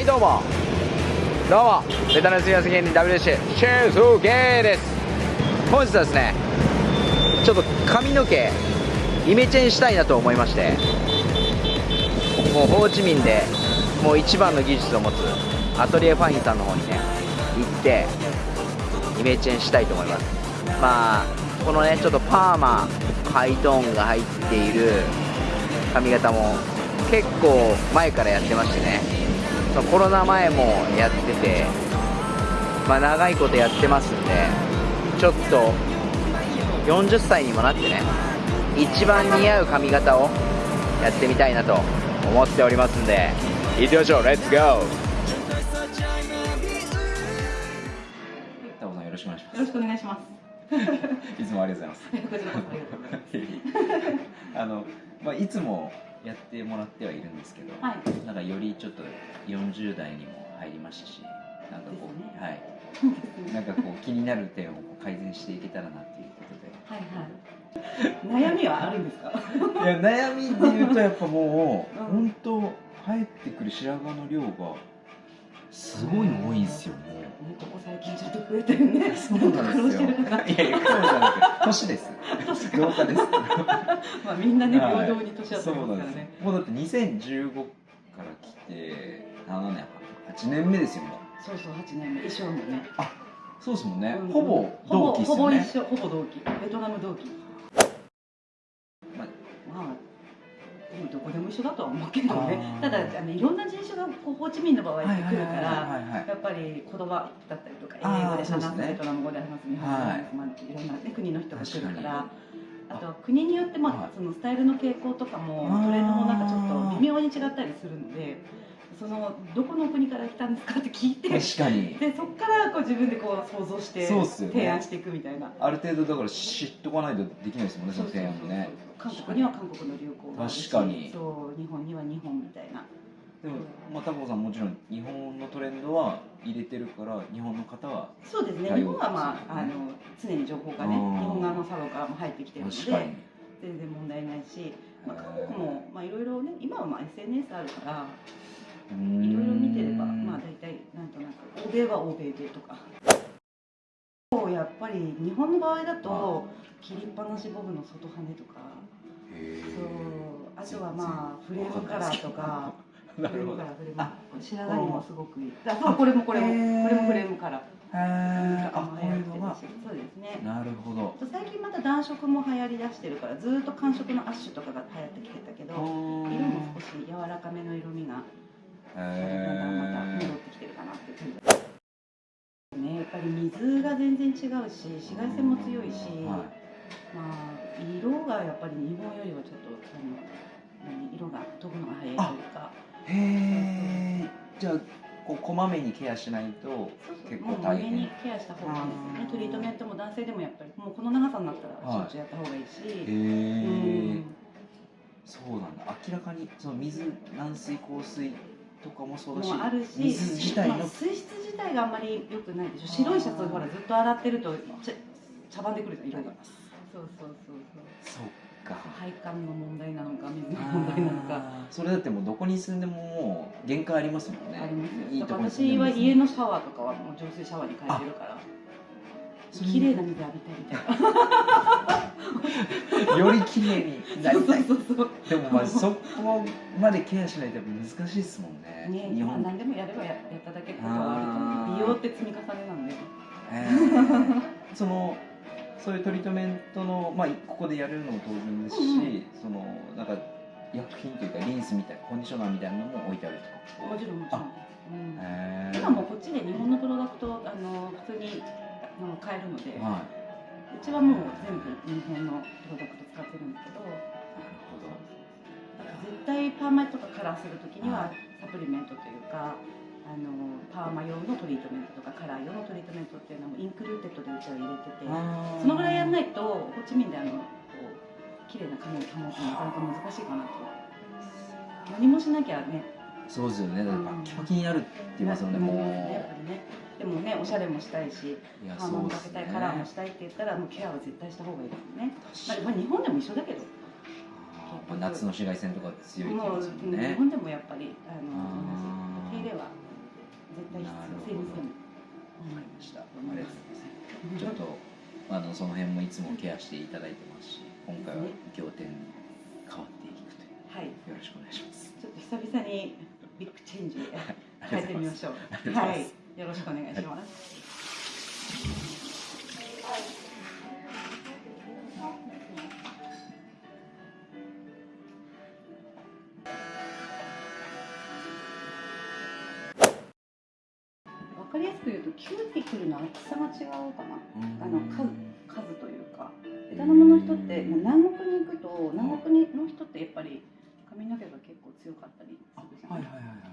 はいどうも。どうも。ベタなすみません芸人 WC シェーズゲーです。本日はですねちょっと髪の毛イメチェンしたいなと思いましてもうホーチミンでもう一番の技術を持つアトリエファインさんの方にね行ってイメチェンしたいと思います。まあこのねちょっとパーマハイトーンが入っている髪型も結構前からやってましてね。そのコロナ前もやっててまあ長いことやってますんでちょっと40歳にもなってね一番似合う髪型をやってみたいなと思っておりますんで。行ってみましょう。レッツゴータモさんよろしくお願いします。よろしくお願いします。いつもありがとうございます。こちらこそありがとうございます。あの、まあ、いつもやってもらってはいるんですけど、はい。なんかよりちょっと40代にも入りましたしなんかこう、ねはいなんかこう気になる点を改善していけたらなっていうこはいはい。悩みはあるんですか？とでいや悩みで言うとやっぱもう、うん本当生えてくる白髪の量がすごい多いんですよもね、ここ最近ちょっと増えてるね。うそうなんですよ。いやいやそうじゃなくて年です老化ですまあみんなねはい平等に年は取りますからね。もうだって2015から来て7年8年目ですよもうそうそう八年目一緒もね。そうですもんね、うんほぼ同期っすほぼよね一緒ほぼ同期。ベトナム同期。一緒だとは思うけどね。ただあのいろんな人種がこうホーチミンの場合って来るからやっぱり言葉だったりとか英語で話すベトナム語で話す日本語で話す、まあ、い。ろんな、ね、国の人が来るからあとは国によって、まあはい。そのスタイルの傾向とかもトレンドもなんかちょっと微妙に違ったりするのでそのどこの国から来たんですかって聞いて。で確かに。そこからこう自分でこう想像してそうっすよね。提案していくみたいな。ある程度だから知っとかないとできないですもんねその提案もね。韓国には韓国の流行が確かに。そう日本には日本みたいな。でもまあタコさんもちろん日本のトレンドは入れてるから日本の方はそうですね。日本はまああの常に情報がねうん。日本側のサロからも入ってきてるので全然問題ないし、まあ、韓国もまあいろいろね今はまあ SNS あるからいろいろ見てればまあ大体なんとなく欧米は欧米でとか。やっぱり日本の場合だと切りっぱなしボブの外羽とか。そう。あとはまあフレームカラーとか。フレームカラーフレーム白髪にもすごくいい。あそうこれもこれも。これもフレームカラー。あっそうですね。なるほど。最近また暖色も流行りだしてるからずーっと寒色のアッシュとかが流行ってきてたけど色も少し柔らかめの色味がだんだんまた戻ってきてるかなっていう感じねやっぱり水が全然違うし紫外線も強いし、はまあ色がやっぱり日本よりはちょっとあの何色が飛ぶのが早いというか。いへえじゃあこうこまめにケアしないと結もう構大変。胸にケアした方がいいですよね。トリートメントも男性でもやっぱりもうこの長さになったらしはいょっちゅうやった方がいいし、へうえん。そうなんだ。明らかにその水軟水硬水とかもそうだしもあるし水自体の、まあ、水質自体があんまり良くないでしょ。白いシャツをほらずっと洗ってるとちゃ茶番でくるじゃん色が。そうそうそうそう。そっか。配管の問題なのか水の問題なのか。それだってもうどこに住んでももう限界ありますもんね。あります。よいいだからとこに住んでも私は家のシャワーとかはもう浄水シャワーに変えてるから綺麗な水浴びたいみたいな。より綺麗になりたい。そうそうそう。でもまあそこまでケアしないと難しいですもんね。ね日本。まあ何でもやればややっただけことはあると思う美容って積み重ねなんでえー。そのそういうトリートメントの、まあ、ここでやるのも当然ですし、うんうん。そのなんか薬品というかリンスみたいなコンディショナーみたいなのも置いてあるとか、もちろんもちろん、うん。今もうこっちで日本のプロダクトあの普通にあの買えるので、はうちはもう全部日本のプロダクト使ってるんですけどいなるだから絶対パーマとかカラーするときにははサプリメントというかあのパーマ用のトリートメントとかカラー用のトリートメントっていうのも included でうちは入れててほどそのぐらいやらないとホーチミンであのこう綺麗な髪を保つのなかなか難しいかなと。何もしなきゃね。そうですよね。だからうん。バキバキになるって言いますよね、もう。なりますねねでもねおしゃれもしたいしいやパーマもかけたいカラーもしたいって言ったらもうケアは絶対した方がいいですね、まあ、日本でも一緒だけど。夏の紫外線とか強いって言いもう、ますもん日ね本でもやっぱりあの手入れは絶対必要。性にするわかりました。うございます。ちょっとあのその辺もいつもケアしていただいてますし、今回は仰天に変わっていくという。はい。よろしくお願いします。ちょっと久々にビッグチェンジ変えてみましょう。はいよろしくお願いします。わかりやすく言うとキューティクルの厚さが違うかな。あの数数というか。ベトナムの人ってまあ南国に行くと南国の人ってやっぱり髪の毛が結構強かったりするじゃないはいはいはい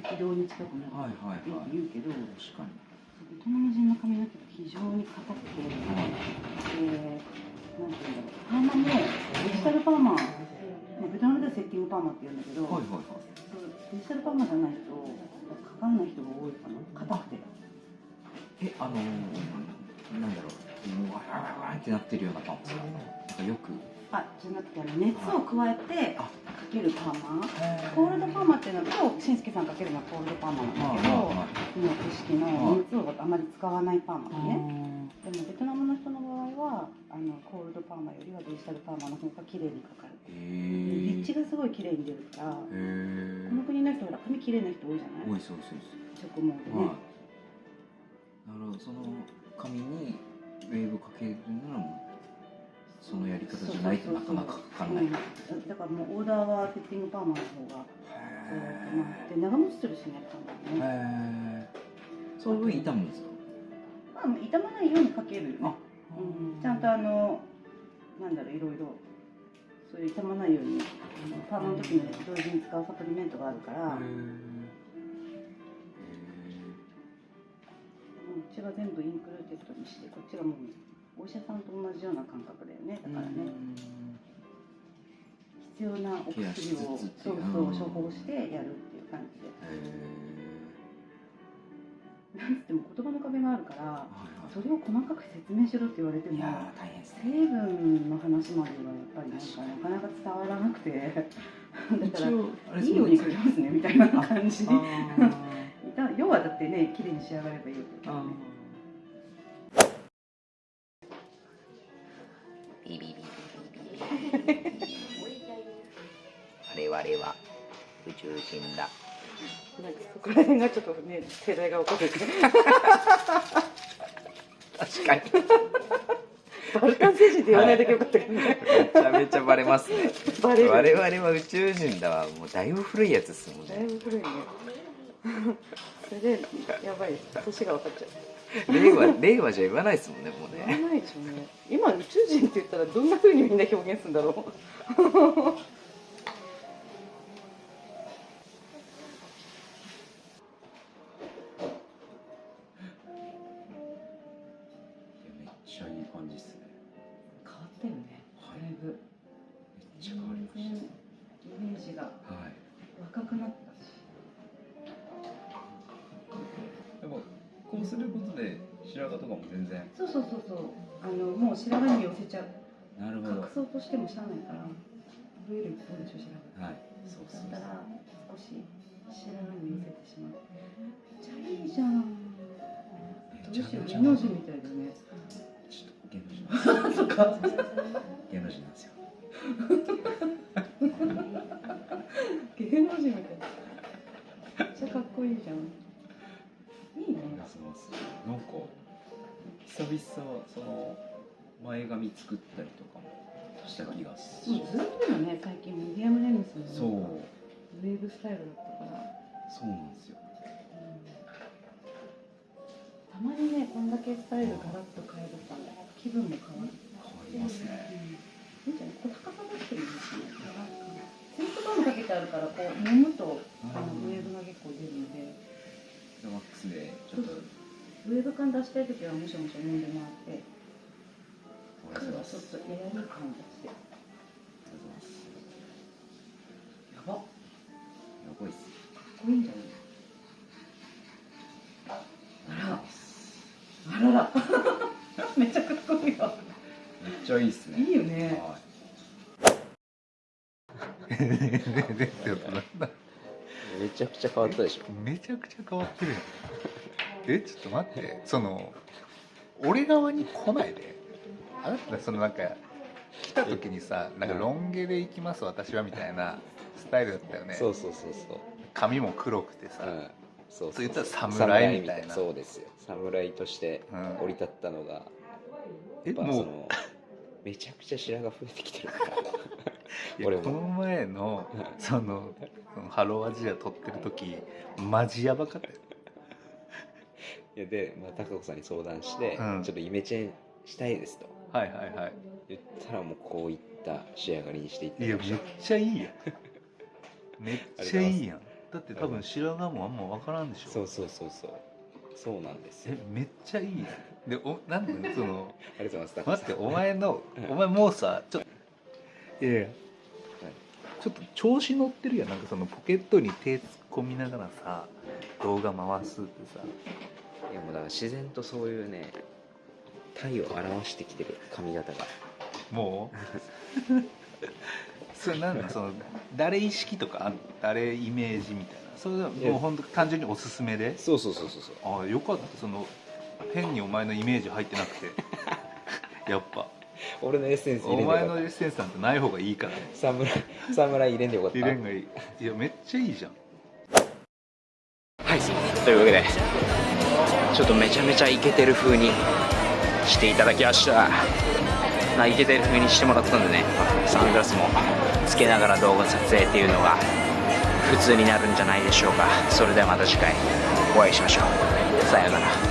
赤道に近くなるはいはいってはいはい。言うけど、確かに。ベトナム人の髪の毛が非常に硬くて、えー、なんていうんだろう、パーマもデジタルパーマ、まあ、ベトナムではセッティングパーマって言うんだけど、はいはいはい。そうデジタルパーマじゃないとかからない人が多いかな、硬くて。えあのー、なんだろう、もうわらわらわらってなってるようなパンですか。なんかよく。あ、じゃなくて熱を加えてあかけるパーマ？コールドパーマっていうのは今日しんすけさんかけるのはコールドパーマなんだけど、今知識の熱をあまり使わないパーマね。でもベトナムの人の場合はあのコールドパーマよりはデジタルパーマの方が綺麗にかかる。へえ。で立地がすごい綺麗に出るから、こ。の国の人ほら髪綺麗な人多いじゃない？多いそうそうそう。直毛でね。はい。なるほど、その髪にウェーブかけるならもうそのやり方じゃないとなかなかない。へうんだからもうオーダーはセッティングパーマの方がで長持ちするしねパーマはね。へえ。その分傷むんですか？まあ傷まないようにかけるよね。あうんちゃんとあのなんだろういろいろそういう傷まないようにパーマの時に同時に使うサプリメントがあるから、うちは全部 included にしてこっちがもうお医者さんと同じような感覚だよね。だからね。必要なお薬をそいううそう処方してやるっていう感じで。へなんつっても言葉の壁があるから。それを細かく説明しろって言われても。成分の話まではやっぱりなんかなかなか伝わらなくて。だからいいように書きますねみたいな感じ 要はだってね綺麗に仕上がればいいわけだからねビビビビビビ我々は宇宙人だなんかそこら辺がちょっとね世代が分かる確かにバルカン星人って言わないだけよかったけどねめちゃめちゃバレますねバレる我々は宇宙人だわもうだいぶ古いやつですもんねだいぶ古いねそれでやばい年が分かっちゃう 令和令和じゃ言わないですもんねもう言わねないでしょうね。今宇宙人って言ったらどんな風にみんな表現するんだろう。めっちゃかも全然。そうそうそうそう。あのもう白髪に寄せちゃう。なるほど。隠そうとしてもしゃあないから増える一方でしょ白髪はい。そうそうだったら少し白髪に寄せてしまう。めっちゃいいじゃん。どうしよう芸能人みたいだね。ちょっと芸能人。そっか。芸能人なんですよ。芸能人みたいめっちゃかっこいいじゃん。いいね。なんか久々その前髪作ったりとかもした気がする。もうずっとよね最近ミディアムレングスのそう。ウェーブスタイルだったから。そうなんですよ。たまにねこんだけスタイルガラッと変えると気分も変わる。変わりますね。うん。いいん。じゃないこれ高さ出してもいいしねセントバームかけてあるからこう揉むとあのうん。ウェーブが結構出るのででワックスでちょっとウェーブ感出したい時はもしもし揉んでもらって。おは。ちょっとエアリー感出してやばかやばいっす。っ。こいいんじゃないあら。あらら。めっちゃかっこいいわ。めっちゃいいっすね。いいよね。はい。めちゃくちゃ変わったでしょ。めちゃくちゃ変わってるやちょっと待ってその俺側に来ないで。あなたそのなんか来た時にさなんかロン毛で行きます私はみたいなスタイルだったよね。そうそうそうそう。髪も黒くてさ、うん。そうそう言ったら侍みたいな。そうですよ。侍としてうん。降り立ったのが、えやっぱそもうのめちゃくちゃ白髪増えてきてるから。俺も。この前のうんそのハローアジア撮ってる時マジやばかったよで、まあ、高子さんに相談して、うん。ちょっとイメチェンしたいですと。はいはいはい。言ったらもうこういった仕上がりにしていたい。やめっちゃいいやん。めっちゃいいやん。だって多分白髪もあんま分からんでしょ。たそうそうそうそう。そうなんですよ。えめっちゃいいやん。でおなんでその ありがとうございます待ってお前のうん。お前もうさちょっといやいや。ちょっと調子乗ってるやん。なんかそのポケットに手突っ込みながらさ動画回すってさいやもうだから自然とそういうね体を表してきてる髪型が。もう？それなんだ？その誰意識とか誰イメージみたいな？それはもう本当単純におすすめで？そうそうそうそうそう。ああよかった。その変にお前のイメージ入ってなくて。やっぱ。俺のエッセンス入おれんでよかった。前のエッセンスなんてない方がいいから。侍侍 入れんでよかった。入れんがいい。いやめっちゃいいじゃん。はい。というわけでちょっとめちゃめちゃイケてる風にしていただきました。まあイケてる風にしてもらったんでね。サングラスもつけながら動画撮影っていうのが普通になるんじゃないでしょうか。それではまた次回お会いしましょう。さようなら。